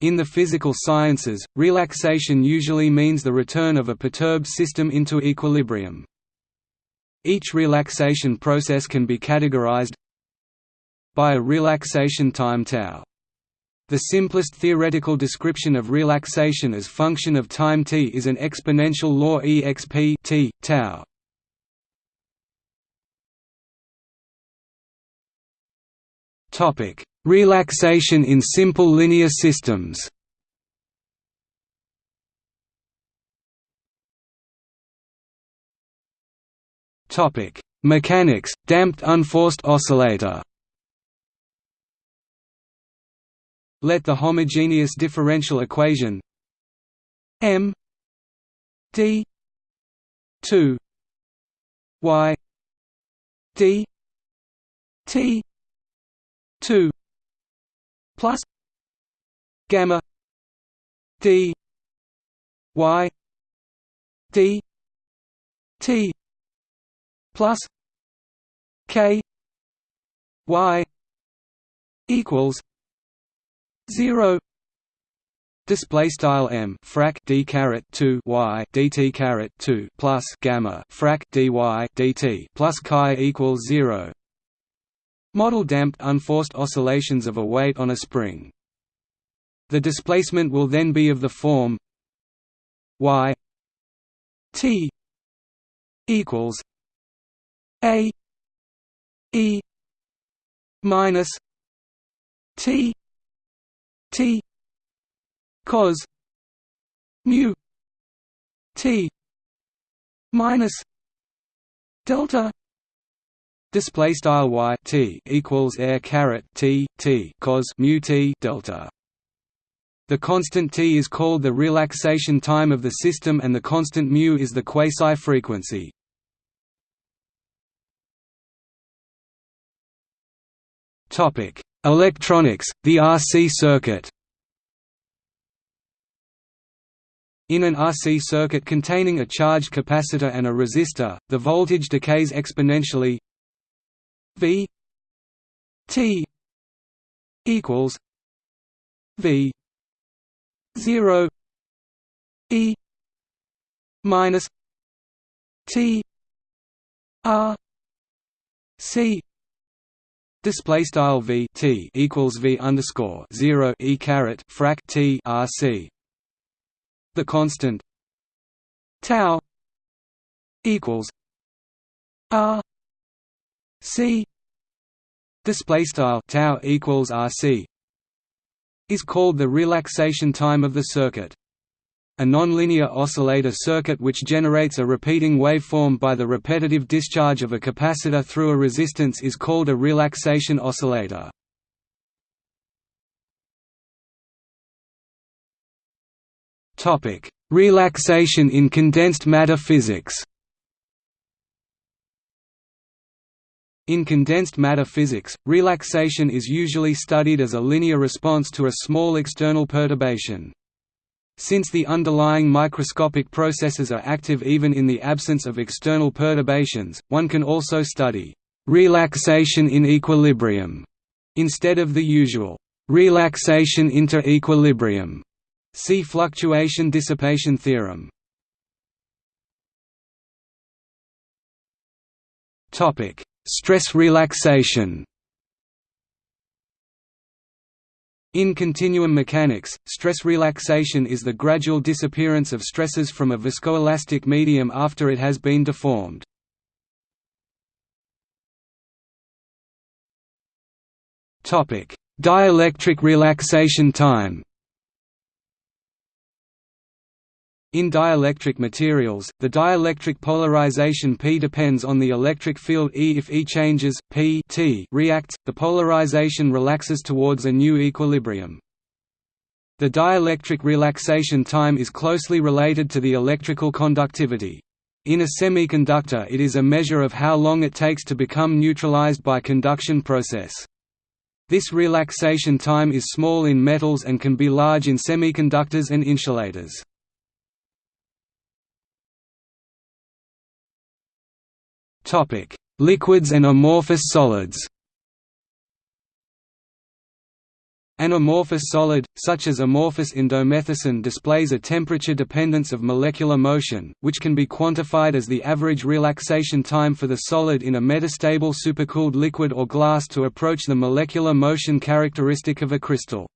In the physical sciences, relaxation usually means the return of a perturbed system into equilibrium. Each relaxation process can be categorized by a relaxation time tau. The simplest theoretical description of relaxation as function of time t is an exponential law exp t, tau. Topic: Relaxation in simple linear systems. Topic: Mechanics, damped unforced oscillator. Let the homogeneous differential equation m d 2 y d t 2 plus gamma d y d t plus k y equals 0 display style m frac d caret 2 y dt caret 2 plus gamma frac dy dt plus chi equals 0 Model damped unforced oscillations of a weight on a spring. The displacement will then be of the form y t equals a e minus t t cos mu t minus delta Display style y t equals air caret t t cos mu t delta. The constant t is called the relaxation time of the system, and the constant mu is the quasi frequency. Topic: Electronics, the RC circuit. In an RC circuit containing a charged capacitor and a resistor, the voltage decays exponentially V T equals V zero E minus T R C Display style v t equals v underscore zero e caret frac t r c. The constant tau equals r c display style tau equals rc is called the relaxation time of the circuit. A nonlinear oscillator circuit which generates a repeating waveform by the repetitive discharge of a capacitor through a resistance is called a relaxation oscillator. Relaxation in condensed matter physics In condensed matter physics, relaxation is usually studied as a linear response to a small external perturbation. Since the underlying microscopic processes are active even in the absence of external perturbations, one can also study relaxation in equilibrium instead of the usual relaxation inter equilibrium. See fluctuation dissipation theorem. Topic: Stress relaxation In continuum mechanics, stress relaxation is the gradual disappearance of stresses from a viscoelastic medium after it has been deformed. Dielectric relaxation time In dielectric materials, the dielectric polarization P depends on the electric field E. If E changes, P T reacts, the polarization relaxes towards a new equilibrium. The dielectric relaxation time is closely related to the electrical conductivity. In a semiconductor it is a measure of how long it takes to become neutralized by conduction process. This relaxation time is small in metals and can be large in semiconductors and insulators. Topic: Liquids and amorphous solids. An amorphous solid, such as amorphous indomethacin displays a temperature dependence of molecular motion, which can be quantified as the average relaxation time for the solid in a metastable supercooled liquid or glass to approach the molecular motion characteristic of a crystal.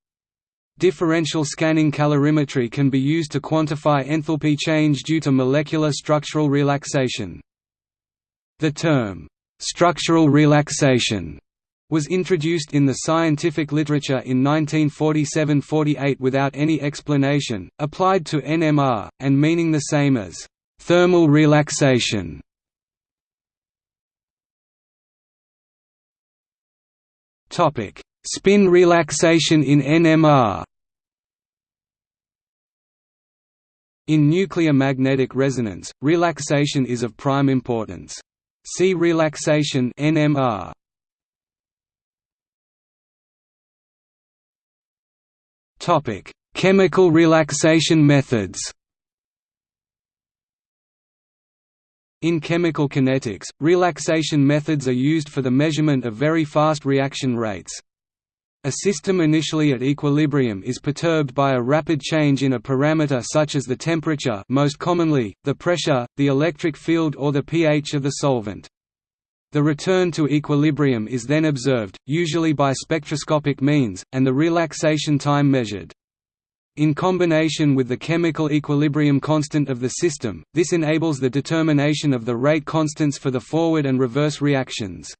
Differential scanning calorimetry can be used to quantify enthalpy change due to molecular structural relaxation. The term, "'structural relaxation' was introduced in the scientific literature in 1947–48 without any explanation, applied to NMR, and meaning the same as thermal relaxation. Spin relaxation in NMR In nuclear magnetic resonance, relaxation is of prime importance. See relaxation NMR. Topic: Chemical relaxation methods. In chemical kinetics, relaxation methods are used for the measurement of very fast reaction rates. A system initially at equilibrium is perturbed by a rapid change in a parameter such as the temperature most commonly, the pressure, the electric field or the pH of the solvent. The return to equilibrium is then observed, usually by spectroscopic means, and the relaxation time measured. In combination with the chemical equilibrium constant of the system, this enables the determination of the rate constants for the forward and reverse reactions.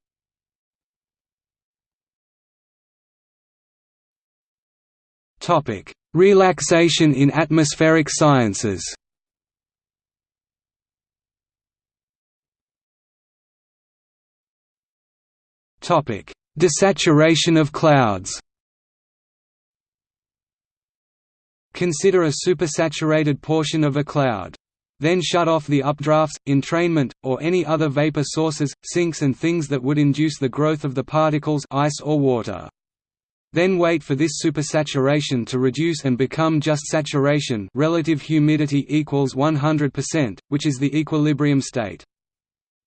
Relaxation in atmospheric sciences Topic: Desaturation of clouds. Consider a supersaturated portion of a cloud. Then shut off the updrafts, entrainment, or any other vapor sources, sinks and things that would induce the growth of the particles ice or water. Then wait for this supersaturation to reduce and become just saturation relative humidity equals 100%, which is the equilibrium state.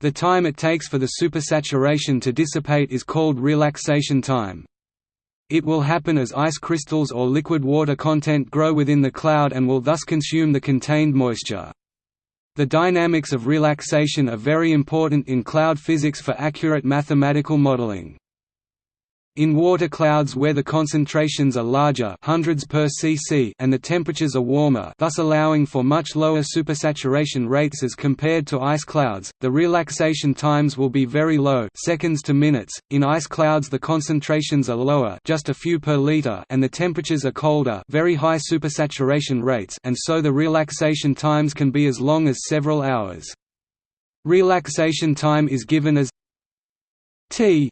The time it takes for the supersaturation to dissipate is called relaxation time. It will happen as ice crystals or liquid water content grow within the cloud and will thus consume the contained moisture. The dynamics of relaxation are very important in cloud physics for accurate mathematical modeling. In water clouds where the concentrations are larger hundreds per cc and the temperatures are warmer thus allowing for much lower supersaturation rates as compared to ice clouds, the relaxation times will be very low seconds to minutes. In ice clouds the concentrations are lower just a few per liter and the temperatures are colder very high supersaturation rates and so the relaxation times can be as long as several hours. Relaxation time is given as t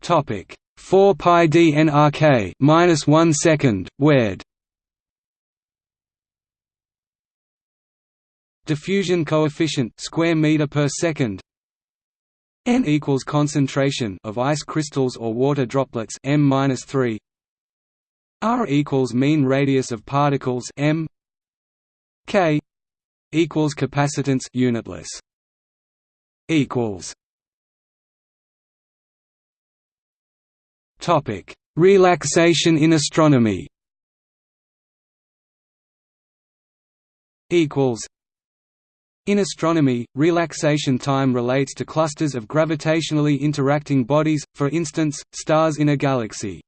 Topic. 4 pi d nrk minus 1 second wed diffusion coefficient square meter per second n equals concentration of ice crystals or water droplets m minus 3 r equals mean radius of particles m k equals capacitance unitless equals Topic: Relaxation in astronomy. Equals. In astronomy, relaxation time relates to clusters of gravitationally interacting bodies, for instance, stars in a galaxy.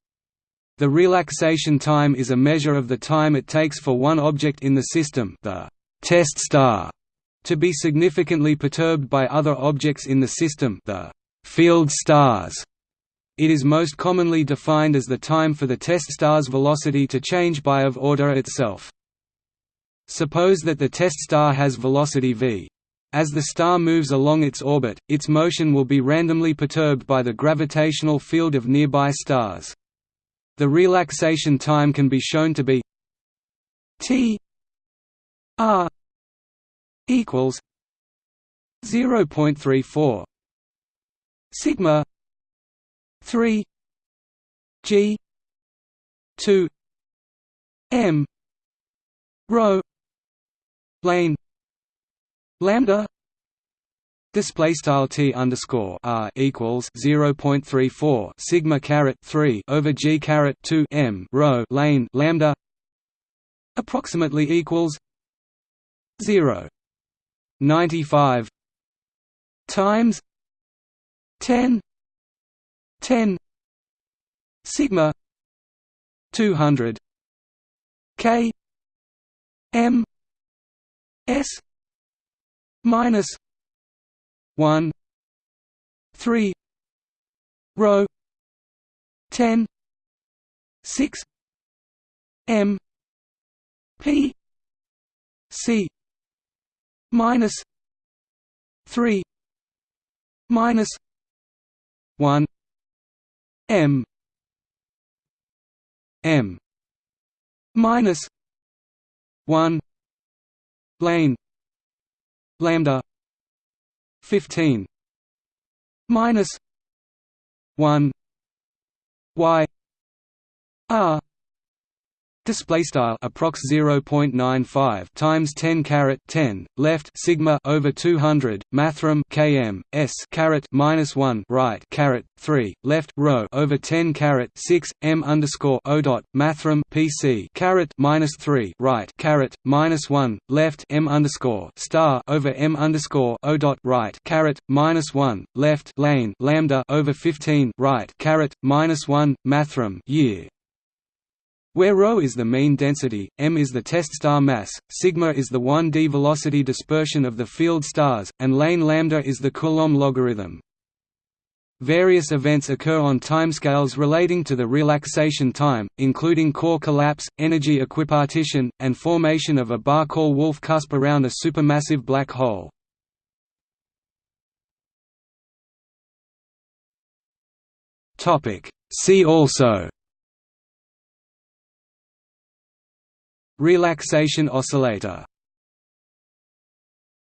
The relaxation time is a measure of the time it takes for one object in the system the test star to be significantly perturbed by other objects in the system the field stars it is most commonly defined as the time for the test star's velocity to change by of order itself. Suppose that the test star has velocity v. As the star moves along its orbit, its motion will be randomly perturbed by the gravitational field of nearby stars. The relaxation time can be shown to be t r equals 0.34 sigma 3 G 2 M rho lane lambda Display style t underscore r equals zero point three four sigma caret three over g caret two m rho lane lambda approximately equals zero ninety five times ten ten sigma two hundred k m s minus 1 3 row 10 6 m p c minus 3 minus 1 m. M. minus 1 lane lambda 15 minus 1 y r Display style approx 0.95 times 10 caret 10 left sigma over 200 mathrm km s caret minus 1 right caret 3 left rho over 10 caret 6 m underscore o dot mathrm pc caret minus 3 right caret minus 1 left m underscore star over m underscore o dot right caret minus 1 left lane lambda over 15 right caret minus 1 mathrm year where ρ is the mean density, m is the test star mass, sigma is the 1d velocity dispersion of the field stars, and lane lambda is the Coulomb logarithm. Various events occur on timescales relating to the relaxation time, including core collapse, energy equipartition, and formation of a Bahcall-Wolf cusp around a supermassive black hole. See also Relaxation oscillator